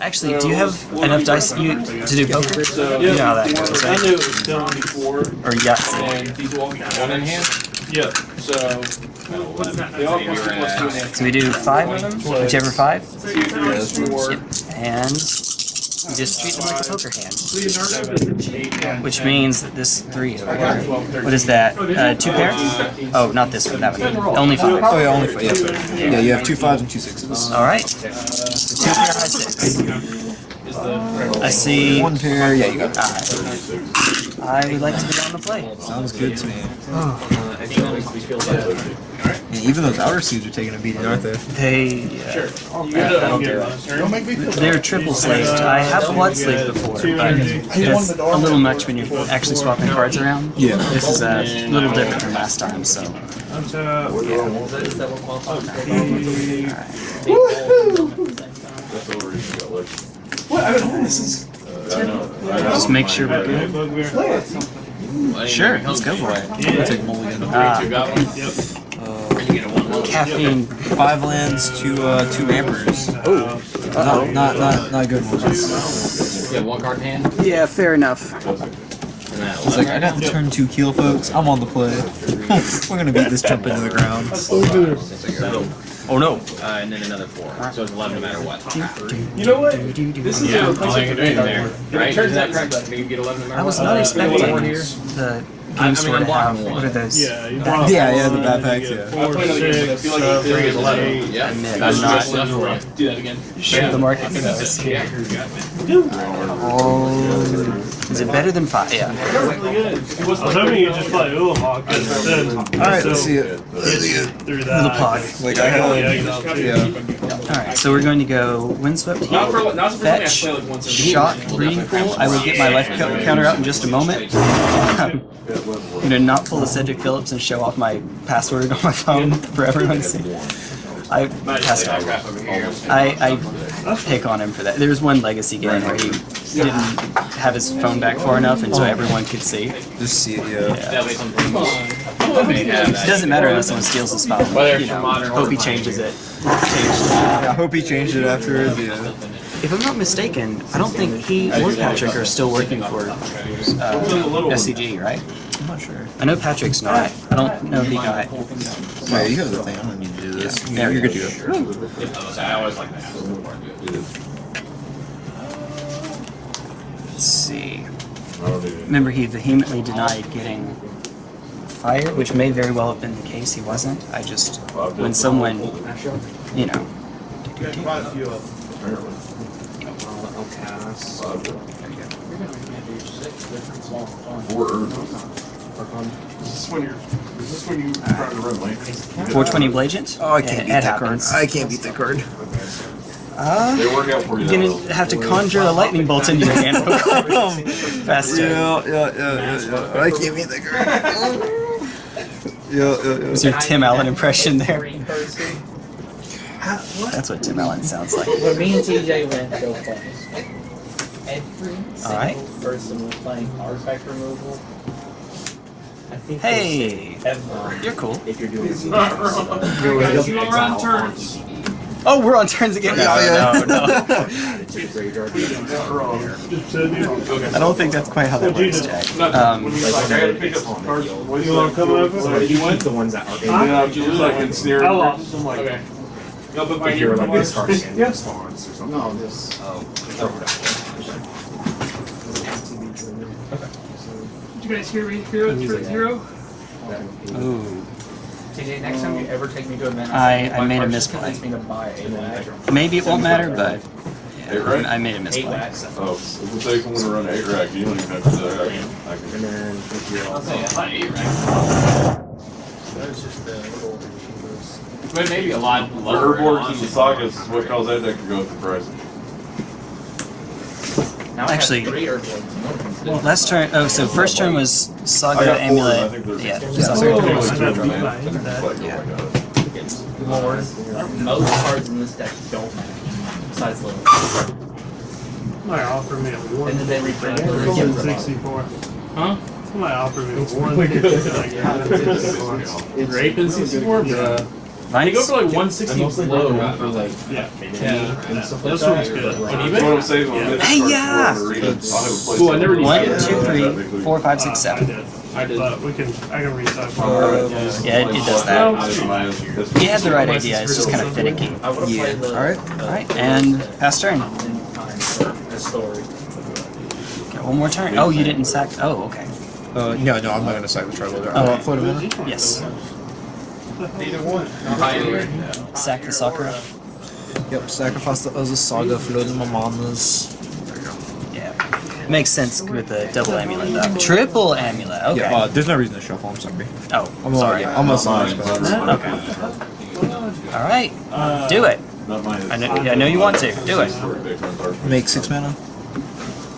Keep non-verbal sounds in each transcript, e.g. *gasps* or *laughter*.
Actually, do you have enough dice you, to do poker? so You know how that goes, I knew it was telling before, Or Yahtzee. and these will all be one in hand. Yeah. So they all cost plus two in hand. So we do five of them, whichever five, Two, three, four, and you just treat them like a poker hand. seven, eight, nine, Which means that this three over here. What is that? Uh, two pairs? Oh, not this one, that one. Only five. Oh yeah, only five. Yeah, yeah, you have two fives and two sixes. All right. So two pair high six. I see. One pair. Yeah, you got that. I would like to be on the play. Sounds good to me. Yeah, even those outer seeds are taking a beating, aren't they? They. Uh, You that'll get do a it. turn. make me feel They're triple slaved. I have blood slaved before, but it's a little much when you're actually swapping cards around. Yeah. This is a little different from last time, so. What? I've been holding this since. Just make sure we're good. Sure, let's go for it. Take mulligan. Ah, caffeine. Five lands, two uh, two ampers. Oh, not not not not good ones. Yeah, one card in hand. Yeah, fair enough. And that It's like I got the turn two keel, folks. I'm on the play. *laughs* We're gonna beat this jump into the ground. Oh no. Uh, and then another four. So it's 11 no matter what. You know what? This is Yeah, a all you can do in there. Right? turns that out- correct? You get 11 no matter I was not Uh, expecting four here. the I game mean, store I'm to have. one. What are those? Yeah, you Back- Yeah, yeah, the bad packs, yeah. four, I played six, like- I feel like three is 11. Yeah. That's I'm not- just left for it. Do that again. Share the market knows. Yeah. Oh, is it better than five? Yeah. Really good. I was hoping you'd just play oh, Ulamog instead. All right, let's see it. Through that. The pog. Like I have, Yeah, you know, too. yeah. All right, so we're going to go windswept Not for heat, not for something I fetch, like once shock, breeding pool. I will get my life co- counter out in just a moment. *laughs* I'm gonna not pull the Cedric Phillips and show off my password *laughs* on my phone for everyone to see. I passed off. I, I pick on him for that. There was one legacy game where he didn't have his phone back far enough, and so everyone could see. Just see it, yeah. That way some They have It doesn't matter unless someone steals the spot. Whether You know, hope he changes it. Changed. I hope he changed it afterwards. Yeah. If I'm not mistaken, I don't think he or Patrick are still working for uh, SCG, right? I'm not sure. I know Patrick's not. I don't know if he got. Yeah, you have the thing. I'm gonna need to do this. There you're good to go. I always like that. Let's see. Remember, he vehemently denied getting fired, which may very well have been the case. He wasn't. I just, when someone, you know. Is this when you're? Is this when you try to run late? 420 Blagent? Oh, I can't It- beat it that card. I can't beat that card. Uh, They work out for you. you're though. gonna have to conjure a lightning bolt into your hand. Faster. *laughs* Yeah, yeah, yeah, yeah, yeah. I can't beat that card. *laughs* Yeah, yeah, yeah. Was your Tim Allen impression there? That's what Tim Allen sounds like. When me and TJ went to go play, every Alright. single person was playing artifact removal. I think Hey, they said everyone, you're cool. if you're doing *laughs* *laughs* Oh, we're on turns again. No, Yeah, no, no. *laughs* I don't think that's quite how that works, Jack. Um, like, I gotta pick up cards. What do you want to come over? So you want the ones that are Yeah, just like ensnared. I lost. Okay. No, but if you're like this card Yeah. response or something. No, this. Did you guys hear me? Hero for zero? ooh. TJ, next time you ever take me to a event, I- I made a card misplay. me to buy a lag. Maybe it won't matter, but Eight right? I made a Eight misplay. Oh, if it takes one to run eight rack, you don't even have to do that. I can- I And can- then if you're also But maybe a lot The lower. herboards and the sagas is what caused that deck to go up in price. Now Actually- three Earthblades. No one's Last turn, oh, so first turn was Saga four, Amulet. think there's. Yeah, Yeah, Saga so Amulet. it's I two got of beat them, by and that. like, my God. More. Most cards in this deck don't match. Besides little. Might offer me a one. And then they reprint it. One sixty-four. Huh? Might offer me a one. *laughs* Grape *laughs* and 64? Bruh. They go Nice. for like 160 low for like Yeah. yeah. And stuff like Those that. ones good. On That's what eBay? I'm saying. when this Hey, starts yeah. to run, I'll have a place Cool, I to- never One, used two, three, four, five, six, I seven. did. I did. But we can, I can reset. Yeah, it, it does that. That's- You had the right idea. It's just kind of finicky. I would have Yeah. played the. Alright. All right, and pass turn. time for a story. Okay, one more turn. Oh, you didn't sack. Oh, okay. Uh, no, no, I'm not gonna side with Tribal. Oh. Uh, float a mana? Yes. Neither one. Pioneer. Sack the Sakura. Yep, sacrifice the Urza Saga, floating my manas. Yeah. Makes sense with the double amulet though. Triple amulet. Okay. Yeah, uh, there's no reason to shuffle, I'm sorry. oh, I'm sorry. Yeah, I'm a sorry. Okay. All right. Do it. Not mine. I know. I know you want to. Do it. Make six mana?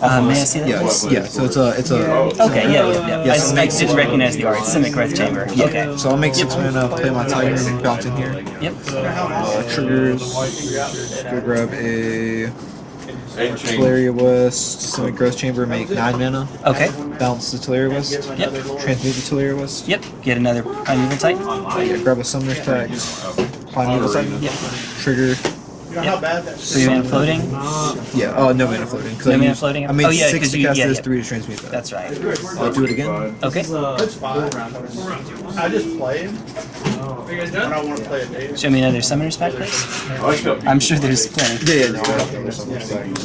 Uh, may I see that? Yeah, yeah, so it's a, it's a, Okay. Yeah. Yeah. yeah. Yes, I, it I makes didn't recognize the art. Simic Growth Chamber. Okay. so I'll make six mana, play my Titan, bounce in here. Yep. Uh, triggers, go grab a And change. Tolaria West, Simic Growth Chamber, make nine mana, Okay. bounce the Tolaria West, Yep. transmute the Tolaria West, Yep. Get another primeval Titan. yeah, grab a Summoner's Pact, Primeval Titan, Yep. trigger, Three mana floating. yeah, oh, no mana floating. 'cause No I mana floating? I made Oh, yeah, six 'cause to you- cast yeah, this, yeah. three to transmute that. That's right. I'll do it again. Okay. I just play him when I want to play a data. Show me another summoner's pact, please. I like how I'm sure there's plenty. Yeah, yeah, no, I'll have to Summoner's Pact.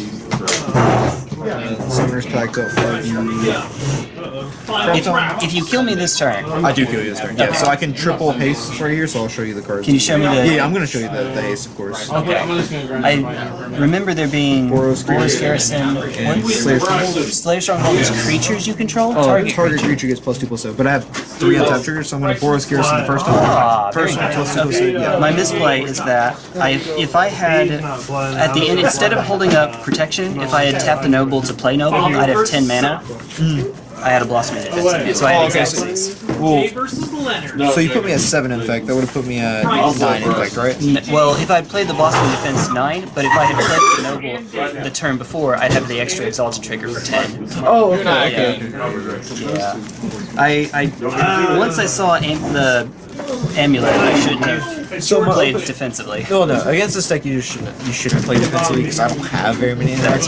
Summoner's Pact, don't fuck you. If, if you kill me this turn, I do kill you this turn. Yeah, so I can triple haste right here, so I'll show you the cards. can you show me the? Yeah, I'm gonna show you the, the haste, of course. Okay, I'm just gonna grind I remember there being Boros Boros Garrison Garrison. and What? Slayer Stronghold. Slayer Stronghold is creatures you control. Oh, target, target, creature. creature gets plus two plus seven, but I have three untapped triggers, so I'm gonna Boros Garrison the first time. Ah, First one plus two plus seven. Yeah. My misplay is that I, if I had at the end instead of holding up protection, if I had tapped the noble to play noble, I'd have ten mana. I had a blossom defense, so I had exactsies. Well, versus Leonard. No, so you put me at seven infect. That would have put me at nine infect, right? N- Well, if I'd played the blossom defense nine, but if I had played the noble the turn before, I'd have the extra exalted trigger for ten. Oh, okay. Yeah. Yeah. I, I once I saw the amulet, I shouldn't have So my played defensively. No, no. Against this deck, you just shouldn't. You shouldn't play defensively because I don't have very many attacks.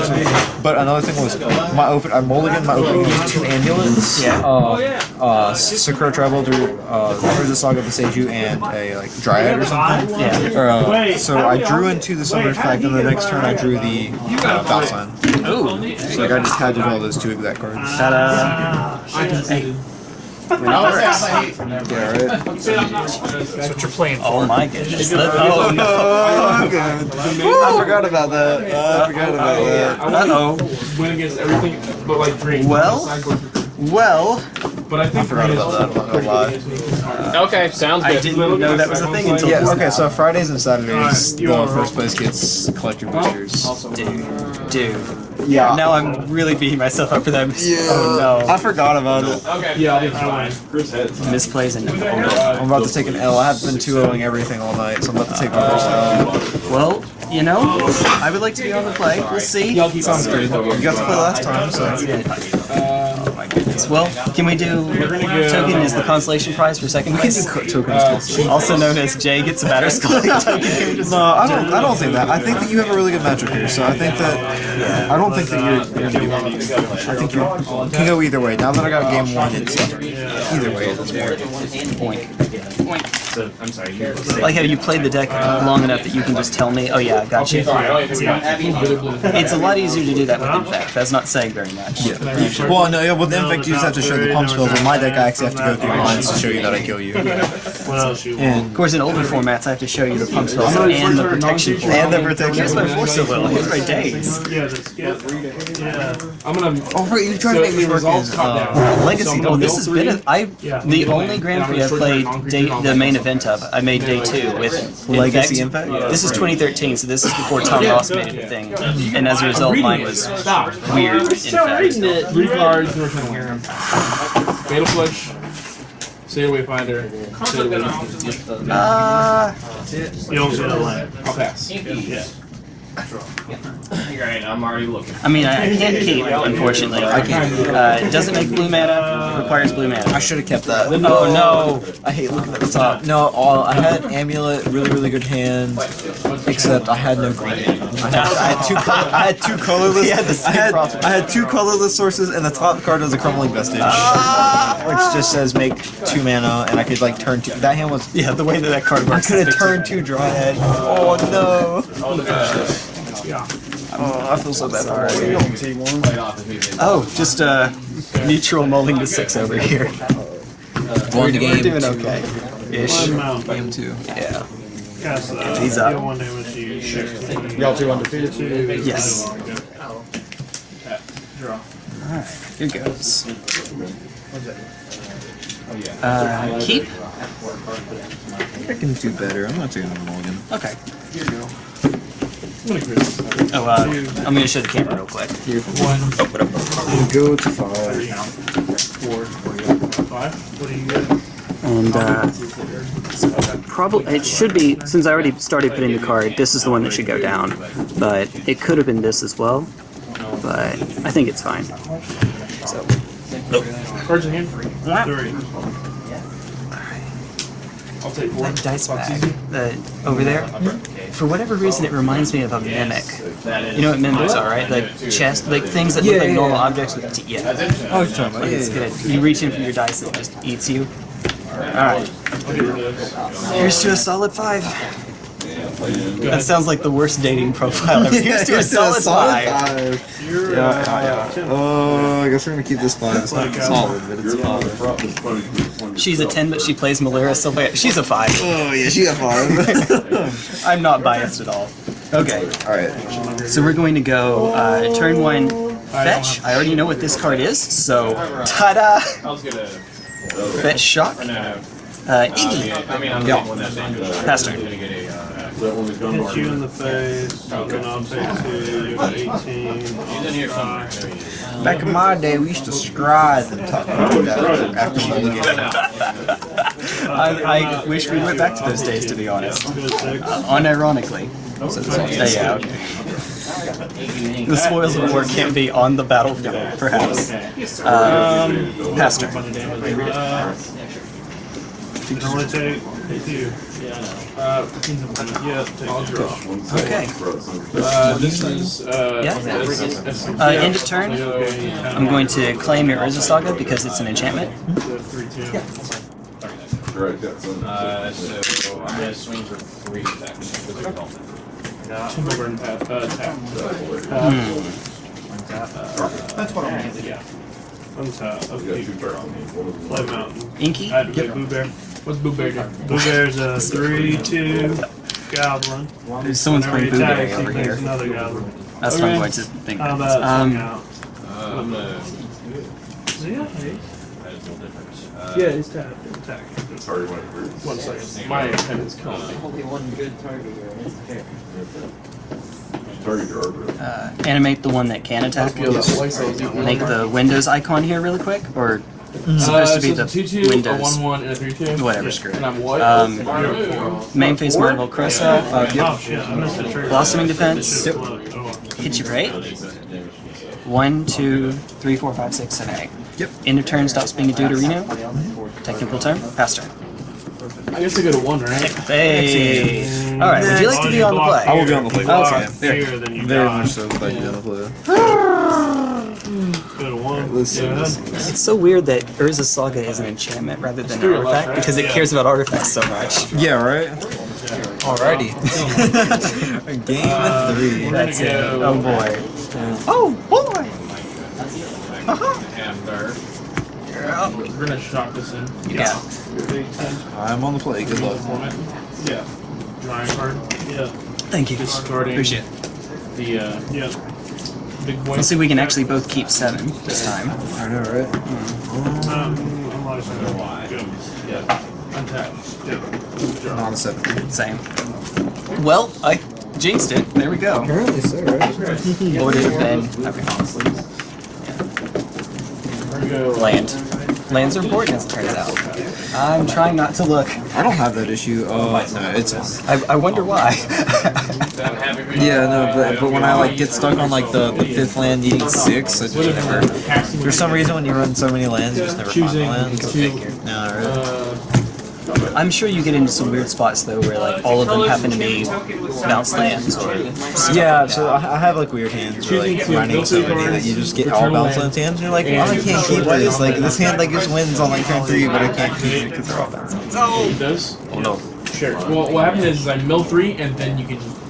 But another thing was my open. I mulligan my opening was two amulets. Yeah. Uh, uh, Sakura Travel through uh, through the Saga of the Seiju and a like Dryad or something. Yeah. Or, uh, so I drew into the Summoner's Pact, and the next turn I drew the uh, Valsign. Ooh. So like I just had to draw those two exact cards. Ta-da. Hey. *laughs* That's what you're playing Oh my goodness. Oh no. *laughs* Oh, good. I forgot about that. I forgot about that. I want Uh-oh. to win against everything but like green. Well? Well, but I think I forgot about that. I'm not gonna. Okay, sounds good. I good. didn't know that was a thing until Yeah, okay, so Fridays and Saturdays, you the are first place gets collector boosters. Dude, dude. Yeah. Now I'm really beating myself up for that. mis- Yeah. Oh no. I forgot about it. Okay. Yeah, I'll be fine. Chris heads. Misplays and I'm about to take an L. I have been 2-0ing everything all night, so I'm about to take my first L. Well, you know, I would like to be on the play. We'll see. Sounds good. You got to play last time, so. Oh my goodness. Well, can we do token as the consolation prize for second place? *laughs* Tokens. Also known as Jay gets a Batterskull *laughs* token. No, I don't. I don't think that. I think that you have a really good matchup here. So I think that. I don't think that you're, you're gonna be wrong. I think you can go either way. Now that I got game one, it's either way at this point. Point. So, I'm sorry. Like how you played the deck long enough that you can just tell me, oh yeah, I got you. It's a lot easier to do that with Infect. That's not saying very much. Yeah. Well, no, yeah, with Infect, you just have to show the pump spells. With my deck, I actually have to go through lines to show you that I kill you. *laughs* What else you want? And Of course, in older formats, I have to show you the pump spells and the protection for and the protection. Here's my force so little. Here's my days. Yeah, that's. Yeah. I'm gonna. Oh, right, you tried so to make me work in. Uh. Legacy. Oh, this has been. A, I Yeah. the only Grand Prix I've played day, the main event of. I made day two with Legacy Infect. Infect? This is 2013, so this is before Tom Ross made it a thing, and as a result, mine was Stop. weird. In fact. Three cards. North Fatal Flush. Sailor Wayfinder. Sailor Wayfinder. Uh, You don't get a line. I'll pass. Yeah. You're right, I'm already looking. I mean, I, I can't *laughs* keep, unfortunately. I can't. Uh, it doesn't make blue mana. Requires blue mana. I should have kept that. Oh no! I hate looking at the top. No, all I had amulet, really really good hand, except I had no green. I had, I had two color, I had two colorless. *laughs* Had the same I had. I had two colorless sources, and the top card was a crumbling vestige, which just says make two mana, and I could like turn two. That hand was. Yeah, the way that that card works. I could have turned two dryad. Oh no. Oh, I feel so bad already. Oh, just uh, neutral mulling to six over here. Won the We're game. doing okay. Ish. One. Game two. Yeah. Cast that. He's up. Deal one damage to you. 16. Y'all two undefeated? Yes. Draw. Alright, here goes. Uh, keep? I think I can do better. I'm not taking a mulligan. Okay. I'm gonna cruise. Oh, uh, I'm gonna show the camera real quick. One, Go to five. four, five. What do you get? And, uh, probably, it should be, since I already started putting the card, this is the one that should go down. But it could have been this as well. But I think it's fine. So, Cards in hand. Three. I'll take four. that dice bag, the, over there, for whatever reason it reminds me of a mimic. You know what mimics are, right? Like chest, like things that look like yeah, normal yeah. objects with teeth. Yeah. Oh, you're Like it's good. You reach in for your dice and it just eats you. Alright. Here's to a solid five. That sounds like the worst dating profile *laughs* ever. Here's to a solid five. You're, Yeah, uh, yeah, yeah. Oh, I guess we're gonna keep this five. It's not solid, but it's five. She's a 10, but she plays Malira Sylvia. She's a 5. Oh yeah, she got five. *laughs* I'm not biased at all. Okay, All right. so we're going to go uh, turn one fetch. I already know what this card is, so ta-da! I was gonna. Fetch shock. No, no. Uh, Iggy. I mean, I'm Yeah. one that's dangerous. Pass turn. Gonna get a. Uh, Hit you in the face. You can all take two. You have 18. he's in here somewhere. Back in my day, we used to scribe and talk about that after mulligan. *laughs* I, I wish we went back to those days, to be honest. Good six. Unironically. Uh, yeah, okay. The spoils of war can't be on the battlefield, perhaps. Um, pass turn. Uh, you can only take two. Uh, yeah, I'll draw. Okay. Uh, this is, uh, Yeah. this is- this is- Uh, end of turn. I'm going to claim your Urza Saga because it's an enchantment. So three, two. Uh, so I'm gonna swing for three attacks. Physical element. Timber burn tap, uh, tap. That's what I'm gonna Yeah. Untap, upkeep, play mountain. Inky? I had to play Boo Bear. What's Boo Bear do? Blue Bear's a three, two goblin. There's someone's Whenever playing Boo Bear attacks, he over here. another goblin. That's what I'm going to think. How about Um, swing out? Uh, I'm gonna. Is he a haste? That is no difference. Uh, Yeah, he's tapped. Attack. One second. My pen is killing. Only one good target here, and it's fair. Uh, animate the one that can attack. Make the Windows icon here really quick, or it's supposed to be Uh, so the two two, a Windows. one one, and a three two. Whatever, screw And it. I'm what? Um, You're- Main phase Marvel Cressa, Oh shit, I missed the trigger. Blossoming Defense. Shit, look. Oh, well. hit you for eight. One, two, three, four, five, six, seven, eight. Yep. End of turn, stops being a Deuterino. Technical term, pass turn. I guess I go to one, right? Hey! Alright, would you like to be on the play? I will be on the play. Okay. Here, then you Very die. much so glad you're on the play. Go to one. Let's. Yeah. Let's. It's so weird that Urza Saga is an enchantment rather than an artifact because it cares about artifacts so much. Yeah, right. Alrighty. *laughs* Game Uh, three. That's it. Oh boy. Oh boy! And third. We're gonna shock this in. Yeah. I'm on the play. Good luck. Format. Yeah. Drawing card. Yeah. Thank you. Discarding Appreciate it. the uh, Yeah. big boy. Let's see if we can actually both keep seven this time. I know, right? Um, I'm like, good. Yeah. Untap. Yeah. Not a seven. Same. Well, I jinxed it. There we go. Apparently so, right? What would it have been? Okay. We're gonna go Land. Lands are important, as it turns out. I'm trying not to look. I don't have that issue. Uh, no, it's fine. I, I wonder why. *laughs* Yeah, no, but, but when I like get stuck on like the, the fifth land needing six, I just never. For some reason, when you run so many lands, you just never find the lands. No, really. I'm sure you get into some weird spots though, where like all of them happen to be bounce lands or Yeah, like so that. I I have like weird hands where like running so many that you just get all bounce lands hands, and you're like, oh, I can't keep this. Like this hand like just wins on like turn three, but I can't keep it because they're all bounce lands. It does? Oh no. Sure. Well, what happens is I mill three, and then you can choose.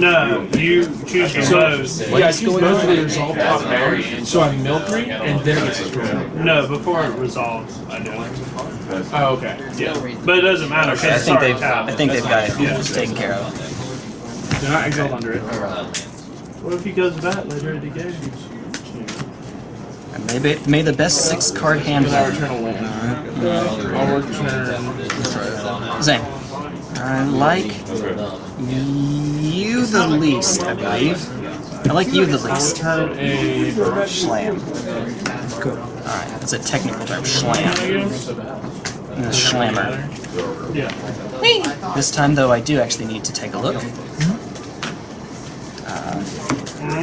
No, you choose from those. Yeah, I choose both of the resolve top down, so I mill three, and then it gets destroyed. No, before it resolves, I do. Oh, okay. Yeah, but it doesn't matter. Okay, I because think they've. I think they've got it Yeah. taken care of. They're not exiled under it. What if he goes back later in the game? Maybe may the best six card hand I'll win. return a land. I'll return. Zane. I like you the least, I believe. I like you the least. return a. Schlam. Alright, that's a technical term. Slam. And the Schlammer. Yeah. This time, though, I do actually need to take a look. Uh,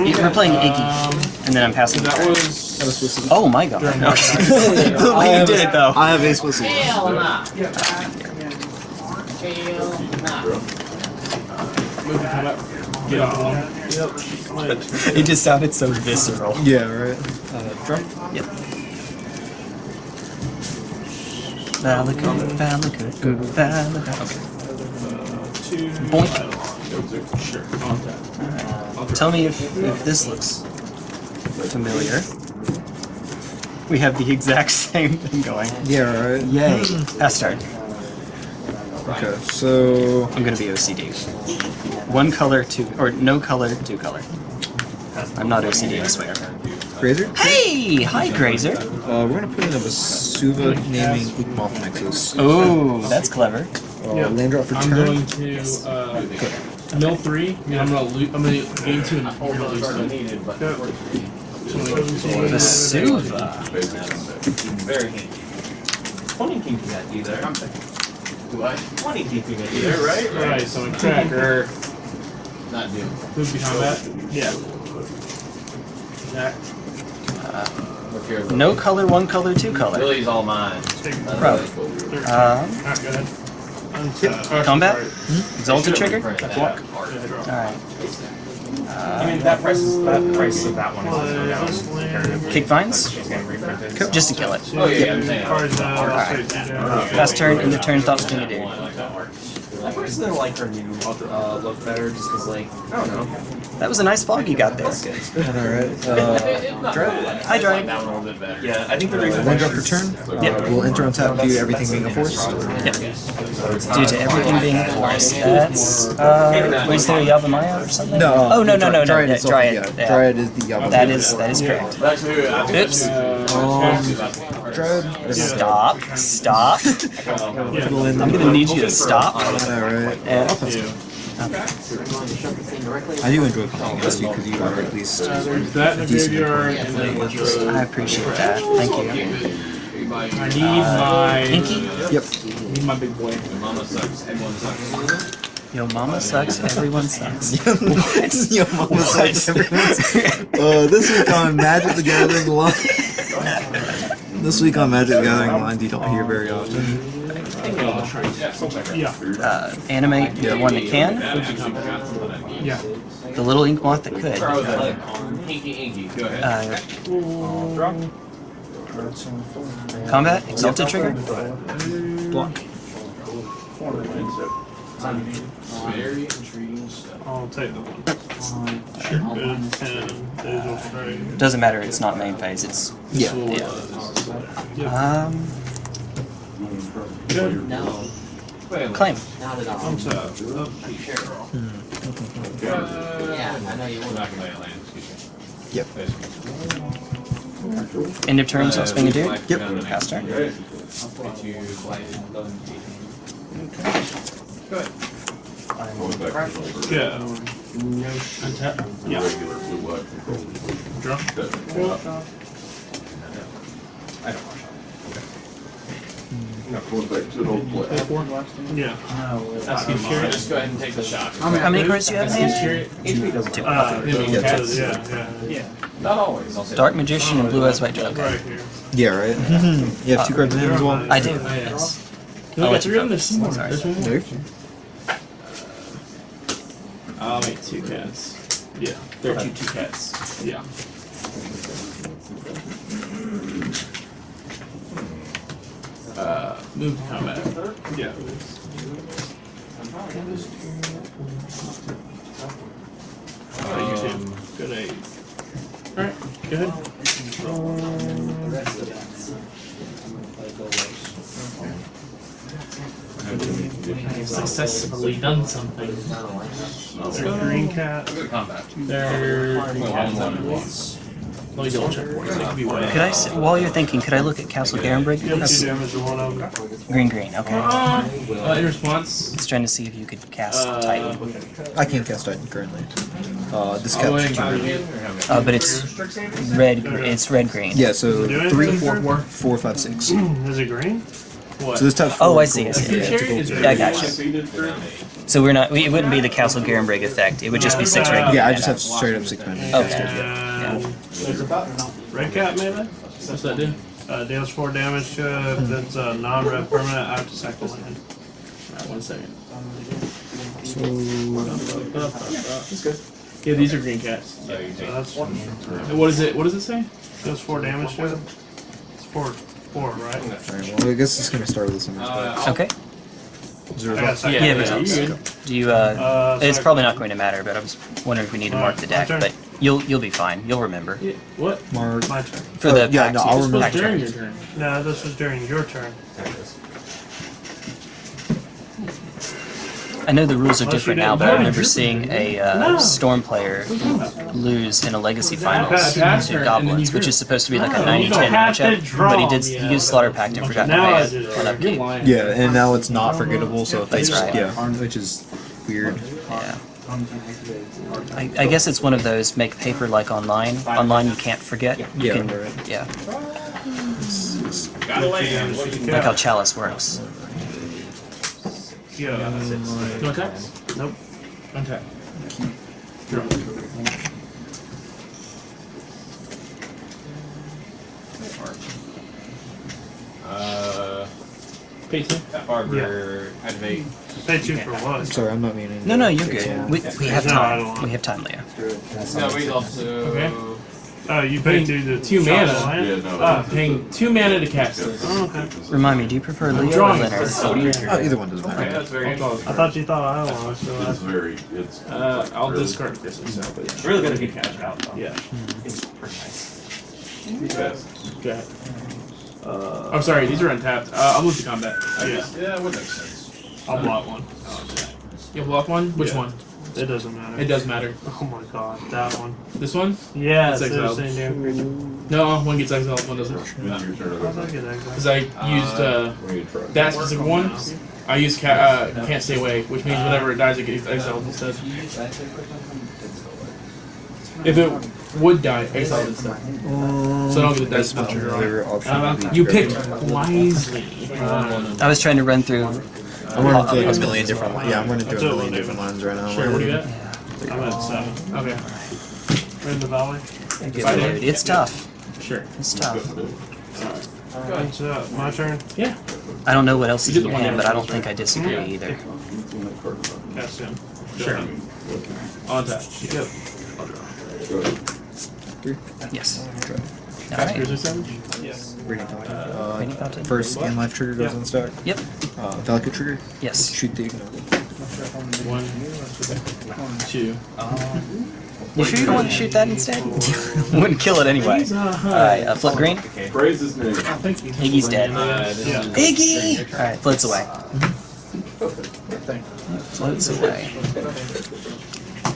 we're playing Iggy, and then I'm passing. That was. Oh my god. Okay. well, *laughs* you did it though. I have ace whistle. Hell nah. Hell. Move the combat. Get off the. It just sounded so visceral. Yeah, right. Uh, drum. Yep. Valakut, Valakut, Valakut. Okay. Boink. Sure. On. Tell me if, if this looks familiar. We have the *laughs* exact same thing going. Yeah, right. Yay. Pass turn. Okay, so I'm gonna be OCD. One color, two, or no color, two color. I'm not OCD, I swear. Grazer. Hey! Hi, Grazer. Uh, we're gonna put in a Vesuva naming Inkmoth Nexus. Oh, that's clever. Uh, land drop for I'm turn. going to uh, mill three. I mean, I'm gonna lose. I'm gonna gain two and we're gonna lose two. Vesuva. Very handy. 20 keeping that you there. Do I? 20 keeping it you there, right? Right. So I crack or Not doing. move behind that. Yeah. Jack. Look. No color, one color, two color. Billy's all mine. Bro. Um, Alright, go ahead. Untap. combat? Exalted trigger? Block. Alright. I mean, that price is, that price of that one is Play this land. Kick vines? getting reprinted. Just to kill it. Oh, yeah, I'm saying. Cards out. Alright. to down. Last turn, end of turn, thoughts being a dude. I personally like her new uh, look better just because, like, I don't know. That was a nice fog you got there. Alright. Uh, *laughs* Dread. Hi, Dread. That one a little bit better. Yeah, I think the reason land drop for turn. Uh, Yep. We'll enter on tap due to everything being a force. Yep. Due to everything being a forest. That's, uh, was there a Yavimaya or something? No. uh, Oh, no, no, no, no. Dryad yeah, itself, Dryad. yeah. yeah. Dryad is the Yabba. That is, that is correct. Actually, I think Oops. Um, Dryad. Stop. Stop. I'm gonna need you to stop. Alright. And I do enjoy playing against you because you are at least. That in the graveyard, and then let's just- I appreciate that. Thank you. I need my. Pinky? Yep. I need my big boy. Mama sucks. Everyone sucks. Yo, mama sucks, everyone sucks. *laughs* Yo, mama sucks. Everyone's. Uh, this week on Magic the Gathering line. *laughs* this week on Magic the Gathering lines you don't hear very often. Yeah. Uh, animate the one that can, Yeah. the little ink moth that could. Inky, inky. Go ahead. Uh, combat, exalted trigger. Block. Very intriguing stuff. I'll take the one. Sure. Good. Ten. Those will straight. Doesn't matter, it's not main phase, it's. Yeah. Yeah. Um, No, claim. not at all. Untap. Yeah, I know you We're won't. not land. Yep. End of turn, so spring a dude. Yep. Pass turn. Go. Untap. Yeah. Draw. I don't watch Going back to the old play. Yeah. Ask you Chariot. Just go ahead and take the shot. How many cards do you have in hand? Chariot. HP doesn't Two. Uh, Yeah, yeah, cats. yeah, yeah. Not always. I'll say Dark Magician and Blue Eyes White Dragon. Right here. Yeah, right. you have two cards in hand as well. I do. Oh, yeah. Yes. We I'll got let you three of them. focus. There's some more. Sorry. There's one more. There. I'll make two cats. Yeah, there are two two cats. Yeah. Uh, move to combat. Yeah. Uh, you two. Good eight. Alright, go ahead. Successfully done something. Let's go. Green cat. There. Let me double check for you. so it could be I, s- while you're thinking, could I look at Castle Garenbrig? Yep, That's two damage to one of them. green, green. Okay. Uh, in response, It's trying to see if you could cast uh, Titan. I can't cast Titan currently. Uh, this I'll go cat's ahead and too count Uh, but it's red. It's red, green. Yeah, so Do three, this four, turn? four, four, five, six. *clears throat* Is it green? What? So this type. Oh, four I see. I see. Yeah, it's a Chariot gold is card. Yeah, I gotcha. So we're not. We, it wouldn't be the Castle Garenbrig effect. It would just be six red. Yeah, I just have straight up six mana. Okay. And red cat melee. What's that do? Uh, deals four damage to it. That's a non-red permanent after second land. Alright, one second. That's good. Yeah, these are green cats. So that's And what is it? What does it say? does four damage to it. It's four, four, right? Alright, well, I guess it's gonna start with this one. Okay. Zero. I got second. Yeah, Yeah, yeah, results. you're. Do you? Uh, Uh, it's probably not going to matter, but I was wondering if we need to mark the deck. But you'll you'll be fine. You'll remember Yeah, What? Mark. My turn. for Uh, the yeah, pack no. I'll This was during turn. your turn. No, this was during your turn. I know the rules are different now, but I remember seeing a uh, storm player lose in a legacy finals to turn, and then goblins, which is supposed to be like a No, 90-10 you don't have to matchup. But he did. me, He used Slaughter Pact and forgot to Now pay do. it on upkeep. Yeah, and now it's not forgettable, so if they That's just right. yeah, which is weird. Yeah. I, I guess it's one of those make paper like online. Online you can't forget. You Yeah, can, yeah. Like how Chalice works. Yeah. No attack? Nope. Untap. Uh, pay two. Barber, activate. Pay two for what? Sorry, I'm not meaning. No, no, you're to- good. We, we have No, I don't time. want- We have time, Leo. No, we also. Okay. Oh, you pay two to Two mana. Yeah, no. Uh, paying two mana to cast this. Oh, okay. Remind me, do you prefer Leo or drawing Leonard? Oh, either one doesn't Okay, matter. that's very I thought you thought I was, so It's that's very, it's. Uh, I'll discard this one. So, but yeah. Really good if you catch it out though. Yeah. It's pretty nice. Fast. Okay. Uh, oh, sorry. These are untapped. Uh, I'll move to combat. yeah. Yeah, it would make sense. I'll block one. You block one. Which Yeah. one? It doesn't matter. It does matter. Oh my god, that one. This one? Yeah, It's it's the exiled. same damn. No, one gets exiled. One doesn't. When your turn, How's that get exiled? Because I used uh, when that specific one. I use ca- uh, can't stay away, which means whenever it dies, it gets exiled instead. If it would die, exiled instead. So I don't get the dice That's special draw. another option. Uh, you picked grab wisely. I was trying to run through. It. I'm running through a million different. lines. Yeah, I'm running through a That's million different lines right now. Sure, what do you got? I'm at seven. Okay, We're in the valley. Dude, it's tough. sure. It's tough. It's uh, my turn. Yeah. I don't know what else You is did in the one hand, but I don't damage. think I disagree either. Cast in. Sure. On tap. Yep. Yes. Cast Alright. Cruiser Savage? Radiant Fountain. Reading Uh, Fountain? first in life trigger goes Yeah. on stack. Yep. Uh, Valkyrie trigger. Yes. Shoot the ignore. One, two. You sure you don't want to shoot that instead? *laughs* Wouldn't kill it anyway. Alright, uh, flip green. Praise his name. Iggy's dead. Uh, Yeah. Iggy! Alright, floats away. Floats away.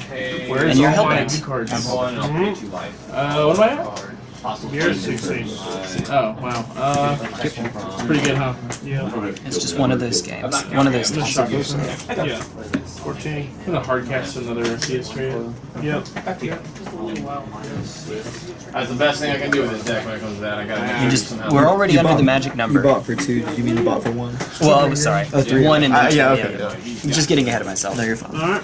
Hey, Where's And you're all my hellbent. cards? Have one, I'll two life. Uh, what am I at? You're 16. Oh, wow. Uh, it's pretty good, huh? Yeah. It's just one of those games. One of those Just games. Yeah. 14. I'm gonna hard cast another CS3. Yep. That's the best thing I can do with this deck when it comes to that. I gotta You just we're already under the magic number. You number. bought for two. Did you mean you bought for one? Well, I was sorry. Oh, three. One and Uh, two, yeah, okay. I'm just getting ahead of myself. No, you're fine. Alright.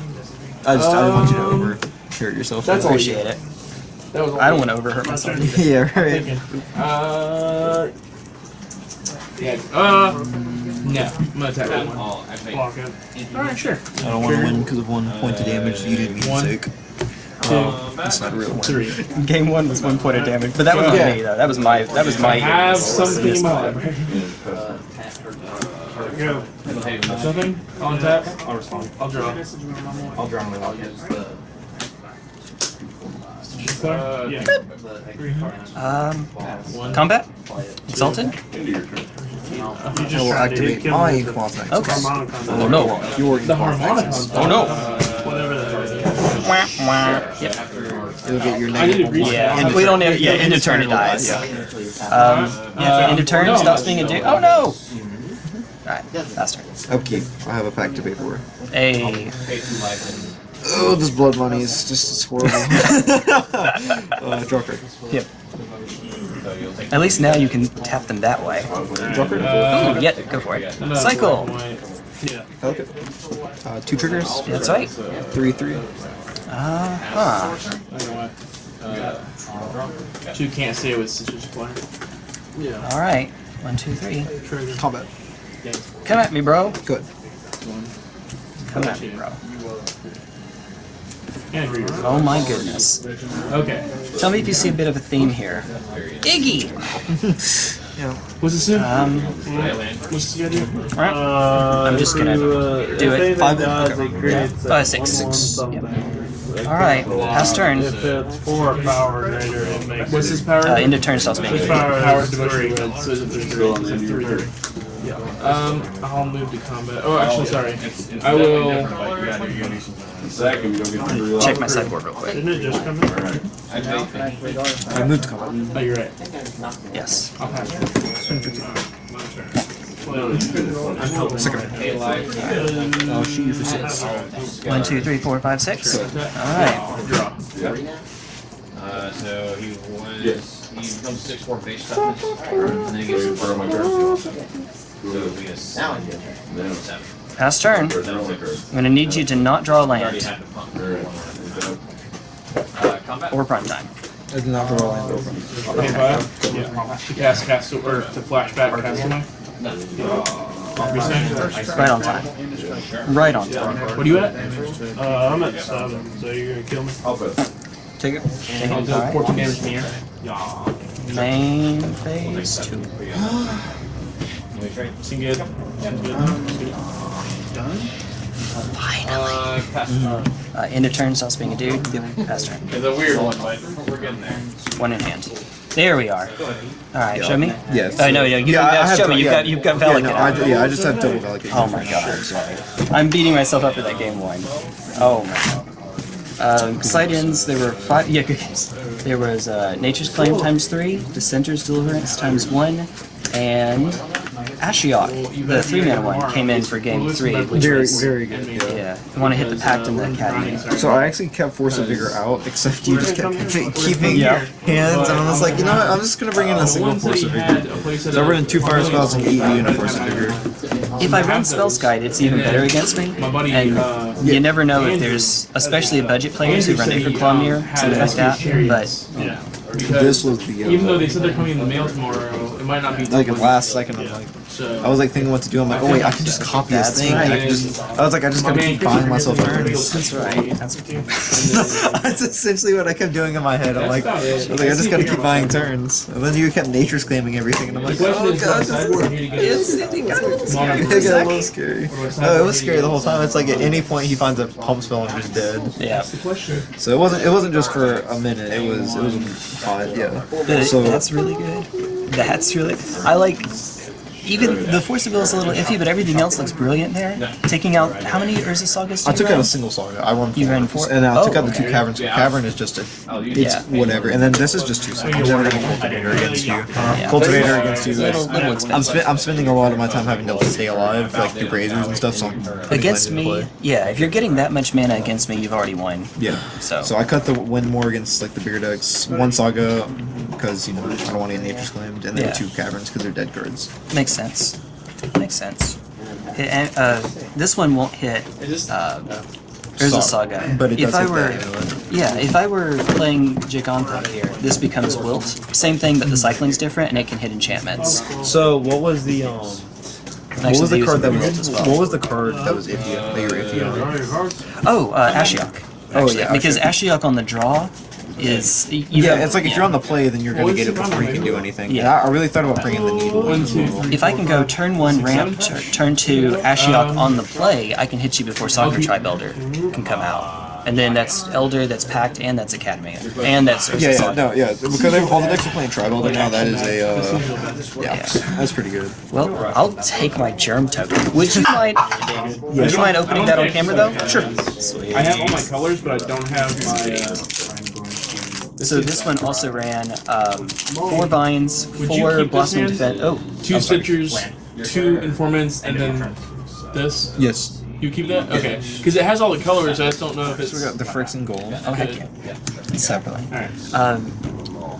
I just I didn't want you to over hurt yourself. That's all Appreciate it. That was I don't want to overhurt myself. *laughs* yeah, right. Uh. Yeah. Uh. No. I'm gonna attack that one. Block it. Alright, sure. I don't want to win because of one point of damage. You didn't mean One. sick. Two. That's not a real win. Three. *laughs* Game one was one point of damage, but that was Yeah. not me though. That was my that was my. I have something in my library. *laughs* Go. Something? On tap? I'll respond. I'll draw. I'll draw my luck. Uh, Yeah. Um, One. combat, exalted. Into your. You I just will tried activate my me quasi. Okay. Oh no. Your The harmonica. Oh no. Whatever that is. Wah, wah. Yep. You'll get your I need negative reach one. Yeah. End we of don't. turn. Need, yeah. End of turn it dies. Yeah. Um. Yeah. End of turn no. stops being a dude. Oh no. Alright. Last turn. Upkeep. I have a pack to pay for. A. Oh, this blood money is just it's horrible. *laughs* uh, draw card. Yep. At least now you can tap them that way. Draw card. Ooh, yeah, go for it. No, Cycle. wait. Yeah. Pelican. Uh, two triggers. That's right. Three, three. Uh huh. I don't know why. Two can't say it with Citrus Player. Yeah. All right. One, two, three. Trigger. Combat. Come at me, bro. Good. Come at me, bro. And agree with Oh my goodness. Okay. Tell me if you see a bit of a theme here. Iggy. *laughs* What's this in? Um. What's this you gotta do? right. Uh, I'm just gonna uh, do if it. anything Five dies, okay. it creates Uh, a six. one Six. Yep. something. All right. Pass turn. If it's four power or greater, it makes What's it his power? Uh, end of turn stops being a His dude. power Power is devotion three. red, so it's a three Go on the three. end of your Three turn. three. Um, I'll move to combat. Oh, actually, sorry. I will. Second, you don't get three. Check my sideboard real quick. Didn't it just come in? I moved to combat. Oh, you're right. Yes. I'll pass. My turn. Well, shoot you for six. One, two, three, four, five, six. All right. Draw. Uh, so he was. Yeah. He becomes six four base toughness, and then he gets For my turn. so he gets Then, seven. Pass turn. I'll take her. I'm gonna need you to not draw a Already land had the pump. Alright. Uh, combat. or prime time. I did not draw land over. Okay, five. Yeah. Cast cast or to flashback cast away. Right on time. Right on time. What are you at? Uh, I'm at seven, so you're gonna kill me. I'll bet. Take it. Take I'll it. do 14 damage in the air. Main phase *gasps* *gasps* two. Seem good. Seem good. Uh, pass turn. Uh, end of turn stops being a dude. Pass turn. It's a weird one, but we're getting there. One in hand. There we are. All right. Show me. Yes. Oh no, no, you Yeah, I yeah, have show me. You've yeah. got you've got Yeah, Velican. no, I, ju- yeah, I just have double delegate. Oh my god. Sorry. I'm beating myself up for that game one. Oh my god. Um, side ends, there were five. Yeah, good games. There was uh, Nature's Claim times three, Dissenter's Deliverance times one, and Ashiok, the three mana one, came in for game three, which Very, was. very good. Yeah. Yeah, you want to hit the pact in the caddy. So I actually kept Force of Vigor out, except you just kept keeping Yeah. hands, and I was like, you know what, I'm just gonna bring in a single Force he of had Vigor. a place at So I a- run two fire spells and eight a Force of Vigor. If I run Spell's Guide, it's even better against me. My buddy, And uh, you never know if there's, especially budget players who run Acre Clawmere, something like that. But Yeah. This was the uh, Even though they said they're coming in the mail tomorrow, it might not be. like last second. I'm like, So. I was like thinking what to do. I'm like, oh wait, I can just copy this thing. and I can just. I was like, I just gotta keep buying myself turns. that's right. That's *laughs* That's essentially what I kept doing in my head. I'm like, I was like, I just gotta keep buying turns. And then you kept nature's claiming everything, and I'm like, oh is, god, does sideboard need to get It's, *laughs* it got a little scary for got a little scary. No, it was scary the whole time. It's like at any point he finds a pump spell and just dead. Yeah. So it wasn't. It wasn't just for a minute. It was. It was five. Yeah. So that's really good. That's really. I like. Even the Force of Will is a little iffy, but everything else looks brilliant there. Taking out how many Urza Sagas? I took you out a single saga. I won four, You ran four? and then I took Oh, out the oh, two okay. caverns. Cavern is just a, oh, it's Yeah. whatever. And then this is just two. So I'm never gonna cultivator against you. Uh-huh. Cultivator against you. Little, little I'm, expensive. spe- I'm spending a lot of my time having to stay alive, like through razors and stuff. So I'm Against glad play. me, yeah. If you're getting that much mana against me, you've already won. Yeah. So- So I cut the win more against like the bigger decks. One saga because you know I don't want to get nature's claimed, and then Yeah. two caverns because they're dead cards. Makes sense. Makes sense. It- uh, this one won't hit. Uh, there's a Sa- saga. But it if does I hit were, that, yeah, if I were playing Giganta here, this becomes Wilt. Same thing, but the cycling's different, and it can hit enchantments. So what was the um? What was the card that was? well. What was the card that was iffy? That you were iffy on? Oh, uh, Ashiok. Oh, actually, yeah, because Ashiok on the draw is you Yeah, have- it's like if you're on the play, then you're gonna get it before you can do anything. Yeah. Yeah, I I really thought about bringing the needle. One, two, three. If I can go turn one ramp, tur- turn two Ashiok on the play, I can hit you before Sakura-Tribe Elder can come out. And then that's Elder, that's Pact, and that's Academy. And that's Ursa Yeah, yeah, Saga. no, yeah, because they, all the decks are playing tribal now. That is a, uh, yeah, Yeah. that's pretty good. Well, I'll take my germ token. Would you mind? Would you mind opening that on camera though? Sure. Sweet. I have all my colors, but I don't have my. Uh, So this one also ran um, four vines, four keep blossoming defense. Oh, two I'm stitchers, two informants, and then this. Yes. You keep that? Okay. Because it has all the colors. I just don't know if it's. We got the Fricks and Gold. Oh heck yeah. Separately. Alright. Um,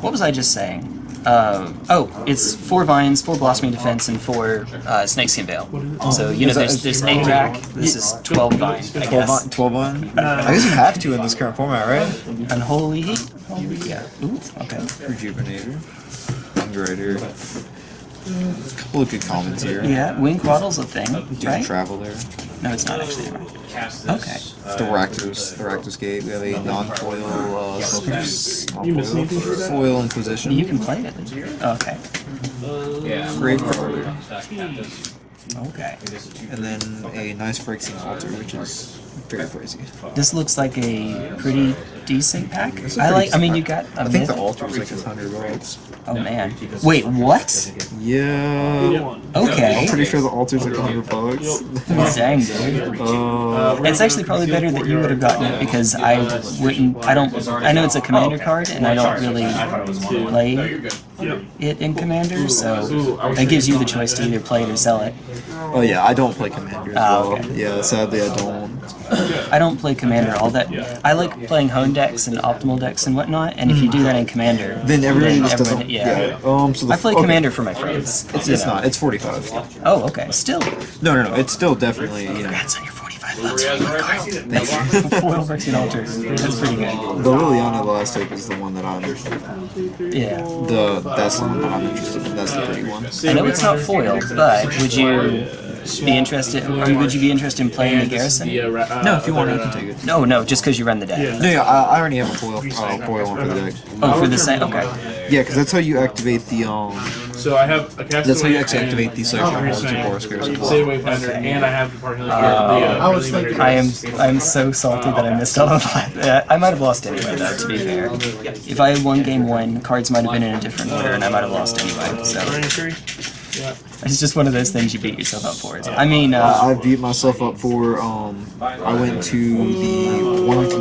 what was I just saying? Uh, oh, it's four vines, four blossoming defense, and four uh, snakeskin veil. So you know, there's there's eight rack. This is twelve vine, I guess. 12 on? I guess you have to in this current format, right? Unholy heat. Holy yeah. Ooh, okay. Rejuvenator. Underwriter. A couple of good comments here. Yeah, wing waddle's a thing, Do right? travel there. No, it's not actually. Right. Okay. The Rakdos, the Rakdos Gate. We have a non-foil uh, Silkers. You miss Non-foil. anything for? Foil Inquisition. You can play it. Okay. Gravecrawler. Okay. And then a nice Phyrexian Altar, which is very crazy. This looks like a pretty decent pack. It's a I pretty like. I mean, you got. a I think the myth- altar is like a hundred bucks. Oh man. Wait, what? Yeah. Okay. I'm pretty sure the altar's like a hundred bucks. *laughs* Dang, dude. Uh, It's actually probably better that you would have gotten it because I wouldn't. I don't. I know it's a commander card, and I don't really play it in commander, so that gives you the choice to either play it or sell it. oh yeah, I don't play commander as Ah, well. okay. Yeah, sadly I don't. *coughs* I don't play commander all that. I like playing hone decks and optimal decks and whatnot, and if you do that in commander, Then everybody just everyone- doesn't. yeah. Um. So the, I play okay, commander for my friends. It's, you it's know. not. It's forty-five. Oh, okay. Still. No, no, no. It's still definitely you know. Congrats on your 45 bucks for your card. Thank you. Foil Phyrexian Altar. That's pretty good. The Liliana the last take is the one that I'm. Yeah. The that's the one that I'm interested in. That's the pretty one. I know it's not foil, but would you be interested? Or would you be interested in playing the garrison? No, if you want, you can take it. No, no, just because you run the deck. No, yeah, I, I already have a foil, uh, foil one for the deck. Oh, for the same. Okay. Yeah, because that's how you activate the um. So I have a castaway. That's how you actually activate the and- social Oh, halls to you're Boris. Save Wayfinder, and I have the part healing. Uh, I was thinking. I am. I am so salty that I missed all of that. *laughs* I might have lost anyway, though. To be fair, if I had won game one, cards might have been in a different order, and I might have lost anyway. So it's just one of those things you beat yourself up for. I mean, uh, I beat myself up for um. I went to the one of the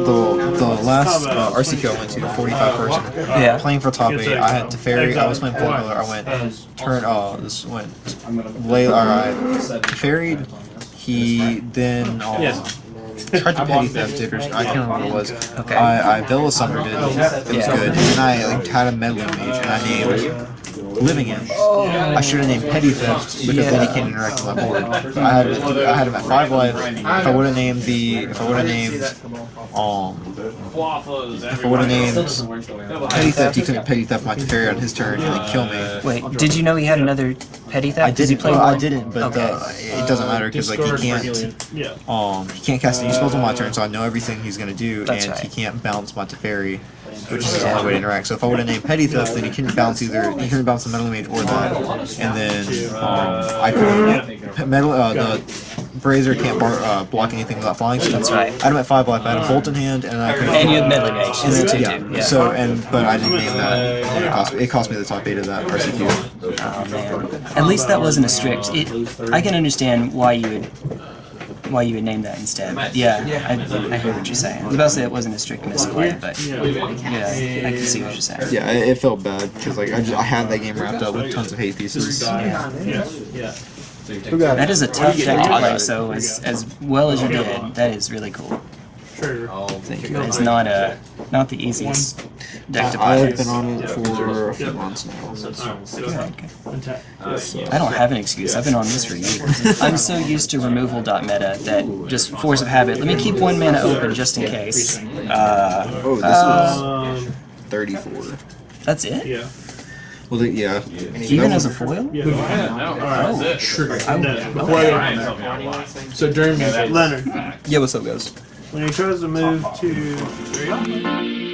the last uh, RCQ I went to, the 45 person. Yeah. Playing for top eight, I had Teferi. I was playing four color. I went turn. Uh, this went lay. Alright, ferried. He then. Um, Tried to petty theft it, or I can't remember what it was. Okay. I, I Villa summoned it. It was Yeah. good. And then I like had a meddling mage, and I named Living End. I should have named Petty Theft because then he can't interact with my board. I had I had him at five life. If I would have named the if I would have named um if I would have named Petty Theft, he couldn't Petty Theft my Teferi on his turn and then kill me. wait, did you know he had another petty theft? I Does he didn't. play Well, I didn't, but Okay. uh, it doesn't matter because like he can't. Yeah. Um, he can't cast any spells on my turn, so I know everything he's gonna do, That's and right. he can't bounce my Teferi, which is his only way to interact. So if I would have named Petty Theft, then he couldn't bounce either. He couldn't bounce the Meddling Mage or that, and then um, I could Metal uh, the Brazier can't bar, uh, block anything without flying. So That's right. I had him at five life. I had a bolt in hand, and I could. And you have meddling mage in yeah. Yeah. So and but I didn't name that. It cost me. It cost me the top eight of that RCQ. Oh man. At least that wasn't a strict. It, I can understand why you would why you would name that instead. Yeah, I, I hear what you're saying. I was about to say it wasn't a strict misplay, but yeah, I can see what you're saying. Yeah, it, it felt bad because like I, just, I had that game wrapped up with tons of hate pieces. Who got That is a tough deck to play. So as as well as you did, that is really cool. Sure. Thank you. It's not a not the easiest deck to I, play. I've been on it for a few months now. Okay. I don't have an excuse. I've been on this for years. *laughs* I'm so used to removal dot meta that just force of habit. Let me keep one mana open just in case. Uh, Oh, this uh, Um, is 34. that's it. yeah. Well, the, yeah. Even as a foil? Yeah. Alright, Oh, trigger. No. Before So during music. Leonard, Yeah, what's up, guys? When he tries to move to